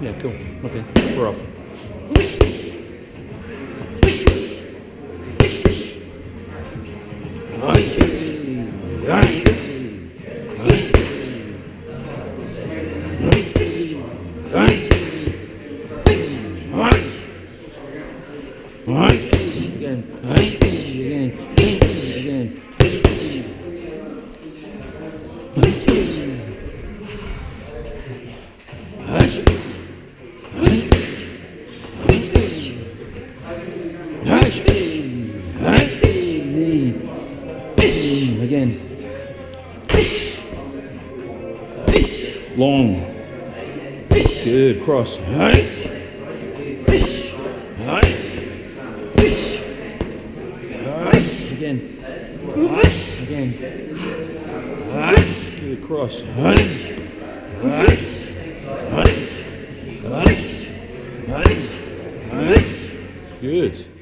Yeah, cool. Okay, we're off. Again. Again. Long. Good. Cross. Again. Again. Good. Cross. Good.